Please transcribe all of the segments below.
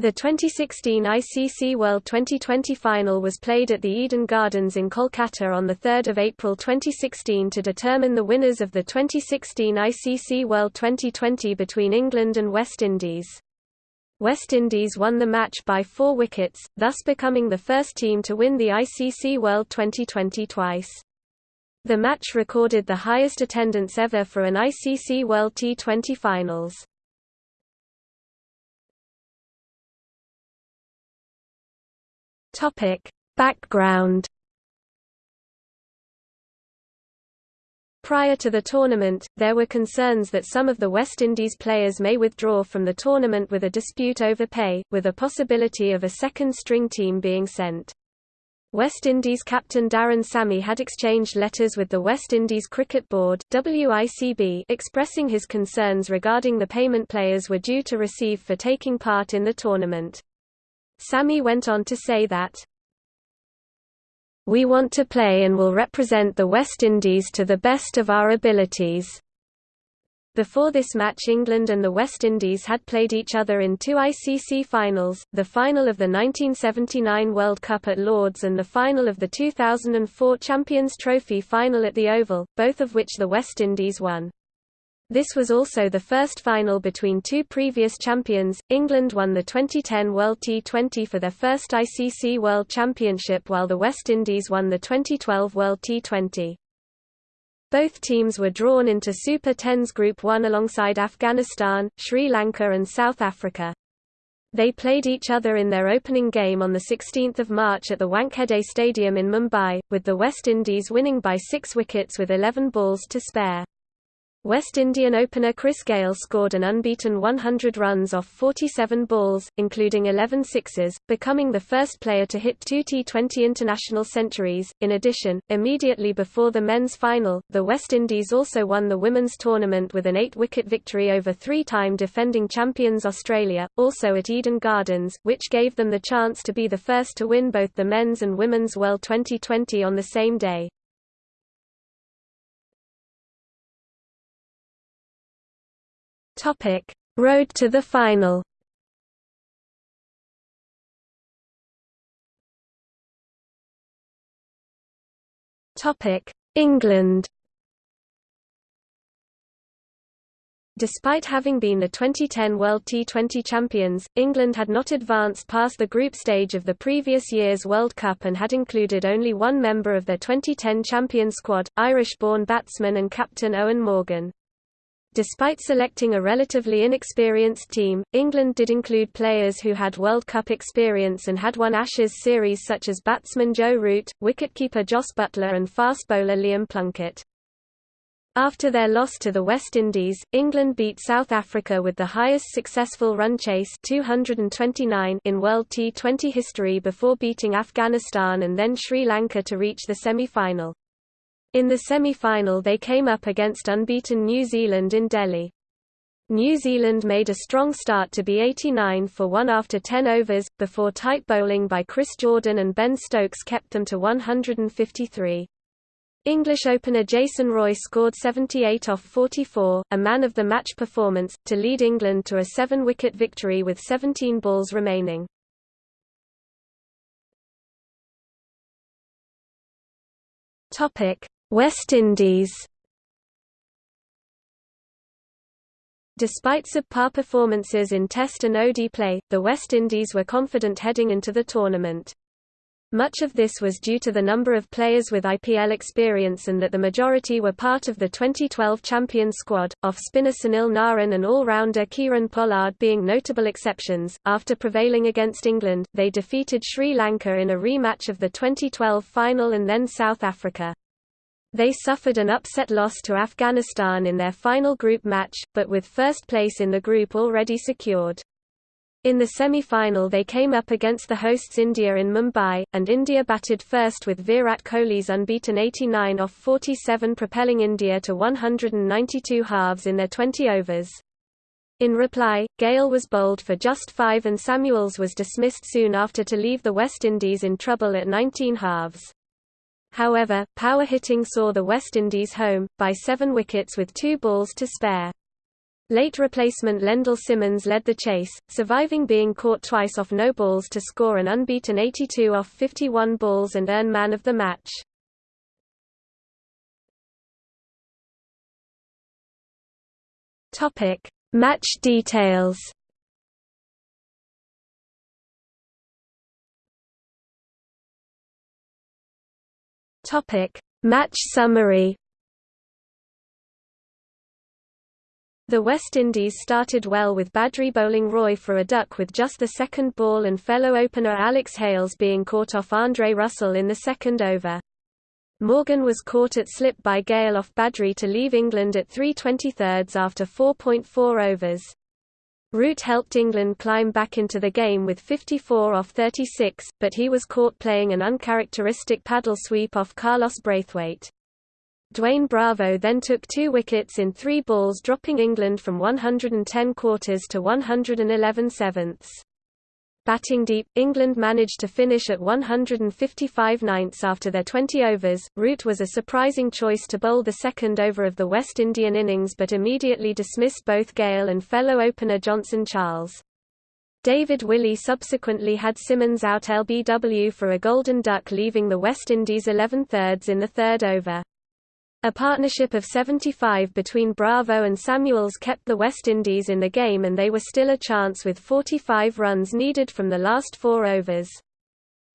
The 2016 ICC World Twenty20 final was played at the Eden Gardens in Kolkata on 3 April 2016 to determine the winners of the 2016 ICC World Twenty20 between England and West Indies. West Indies won the match by four wickets, thus becoming the first team to win the ICC World Twenty20 twice. The match recorded the highest attendance ever for an ICC World T20 finals. Topic: Background Prior to the tournament, there were concerns that some of the West Indies players may withdraw from the tournament with a dispute over pay, with a possibility of a second-string team being sent. West Indies captain Darren Sammy had exchanged letters with the West Indies Cricket Board WICB expressing his concerns regarding the payment players were due to receive for taking part in the tournament. Sammy went on to say that, We want to play and will represent the West Indies to the best of our abilities. Before this match England and the West Indies had played each other in two ICC finals, the final of the 1979 World Cup at Lords and the final of the 2004 Champions Trophy final at the Oval, both of which the West Indies won. This was also the first final between two previous champions. England won the 2010 World T20 for their first ICC World Championship while the West Indies won the 2012 World T20. Both teams were drawn into Super Tens Group 1 alongside Afghanistan, Sri Lanka and South Africa. They played each other in their opening game on 16 March at the Wankhede Stadium in Mumbai, with the West Indies winning by six wickets with 11 balls to spare. West Indian opener Chris Gayle scored an unbeaten 100 runs off 47 balls, including 11 sixes, becoming the first player to hit two T20 international centuries. In addition, immediately before the men's final, the West Indies also won the women's tournament with an eight-wicket victory over three-time defending champions Australia, also at Eden Gardens, which gave them the chance to be the first to win both the men's and women's World Twenty20 on the same day. Topic: Road to the final. Topic: England. Despite having been the 2010 World T20 champions, England had not advanced past the group stage of the previous year's World Cup and had included only one member of their 2010 champion squad, Irish-born batsman and captain Eoin Morgan. Despite selecting a relatively inexperienced team, England did include players who had World Cup experience and had won Ashes series such as batsman Joe Root, wicketkeeper Jos Buttler and fast bowler Liam Plunkett. After their loss to the West Indies, England beat South Africa with the highest successful run chase 229 in World T20 history before beating Afghanistan and then Sri Lanka to reach the semi-final. In the semi-final they came up against unbeaten New Zealand in Delhi. New Zealand made a strong start to be 89 for 1 after 10 overs, before tight bowling by Chris Jordan and Ben Stokes kept them to 153. English opener Jason Roy scored 78 off 44, a man-of-the-match performance, to lead England to a seven-wicket victory with 17 balls remaining. West Indies Despite subpar performances in Test and OD play, the West Indies were confident heading into the tournament. Much of this was due to the number of players with IPL experience and that the majority were part of the 2012 champion squad, off-spinner Sunil Narine and all-rounder Kieron Pollard being notable exceptions. After prevailing against England, they defeated Sri Lanka in a rematch of the 2012 final and then South Africa. They suffered an upset loss to Afghanistan in their final group match, but with first place in the group already secured. In the semi-final they came up against the hosts India in Mumbai, and India batted first with Virat Kohli's unbeaten 89 off 47 propelling India to 192 halves in their 20 overs. In reply, Gayle was bowled for just five and Samuels was dismissed soon after to leave the West Indies in trouble at 19 halves. However, power hitting saw the West Indies home, by seven wickets with two balls to spare. Late replacement Lendl Simmons led the chase, surviving being caught twice off no balls to score an unbeaten 82 off 51 balls and earn man of the match. Topic: Match details. Topic: Match summary. The West Indies started well with Badree bowling Roy for a duck with just the second ball and fellow opener Alex Hales being caught off Andre Russell in the second over. Morgan was caught at slip by Gayle off Badree to leave England at 3 23 after 4.4 overs. Root helped England climb back into the game with 54 off 36, but he was caught playing an uncharacteristic paddle sweep off Carlos Brathwaite. Dwayne Bravo then took two wickets in three balls dropping England from 110 quarters to 111 sevenths. Batting deep, England managed to finish at 155 ninths after their 20 overs. Root was a surprising choice to bowl the second over of the West Indian innings but immediately dismissed both Gayle and fellow opener Johnson Charles. David Willey subsequently had Simmons out LBW for a golden duck leaving the West Indies 11 thirds in the third over. A partnership of 75 between Bravo and Samuels kept the West Indies in the game and they were still a chance with 45 runs needed from the last four overs.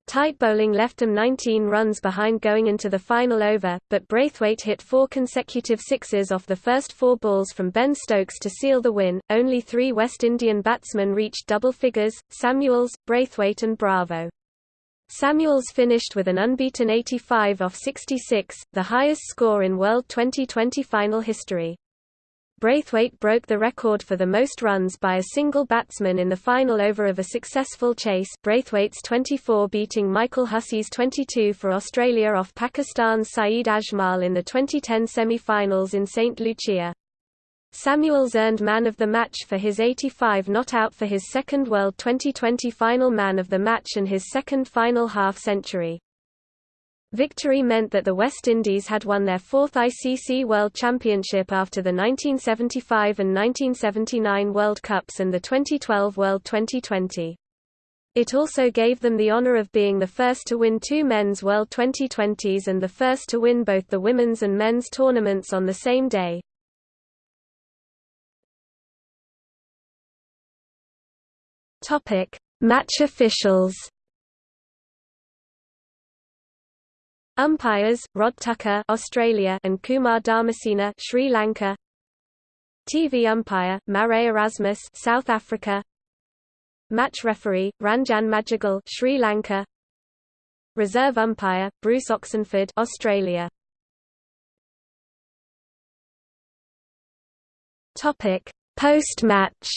Tight bowling left them 19 runs behind going into the final over, but Brathwaite hit four consecutive sixes off the first four balls from Ben Stokes to seal the win. Only three West Indian batsmen reached double figures Samuels, Brathwaite, and Bravo. Samuels finished with an unbeaten 85 off 66, the highest score in World Twenty20 final history. Brathwaite broke the record for the most runs by a single batsman in the final over of a successful chase Brathwaite's 24 beating Michael Hussey's 22 for Australia off Pakistan's Saeed Ajmal in the 2010 semi-finals in St. Lucia. Samuels earned Man of the Match for his 85 not out for his second World Twenty20 final Man of the Match and his second final half-century. Victory meant that the West Indies had won their fourth ICC World Championship after the 1975 and 1979 World Cups and the 2012 World Twenty20. It also gave them the honor of being the first to win two men's World Twenty20s and the first to win both the women's and men's tournaments on the same day. Topic: Match officials. Umpires: Rod Tucker, Australia, and Kumar Dharmasena, Sri Lanka. TV umpire: Marais Erasmus, South Africa. Match referee: Ranjan Madugalle, Sri Lanka. Reserve umpire: Bruce Oxenford, Australia. Topic: Post-match.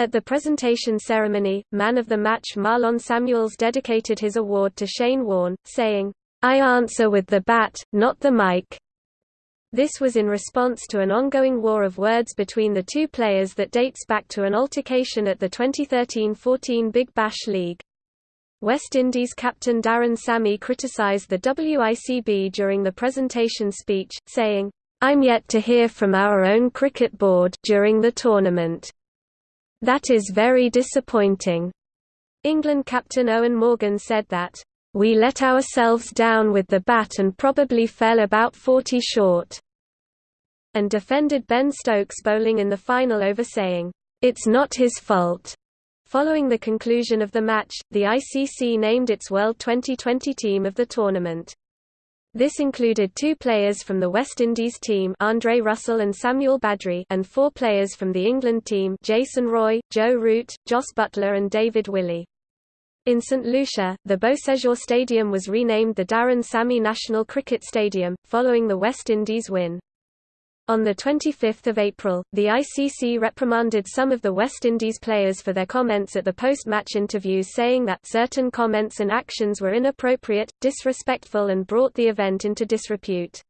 At the presentation ceremony, man of the match Marlon Samuels dedicated his award to Shane Warne, saying, I answer with the bat, not the mic. This was in response to an ongoing war of words between the two players that dates back to an altercation at the 2013-14 Big Bash League. West Indies captain Darren Sammy criticised the WICB during the presentation speech, saying, I'm yet to hear from our own cricket board during the tournament. That is very disappointing. England captain Eoin Morgan said that, We let ourselves down with the bat and probably fell about 40 short, and defended Ben Stokes bowling in the final over saying, It's not his fault. Following the conclusion of the match, the ICC named its World Twenty20 team of the tournament. This included two players from the West Indies team Andre Russell and Samuel Badree and four players from the England team Jason Roy, Joe Root, Jos Buttler and David Willey. In St Lucia, the Beausejour Stadium was renamed the Darren Sammy National Cricket Stadium, following the West Indies win. On 25 April, the ICC reprimanded some of the West Indies players for their comments at the post-match interviews saying that certain comments and actions were inappropriate, disrespectful and brought the event into disrepute.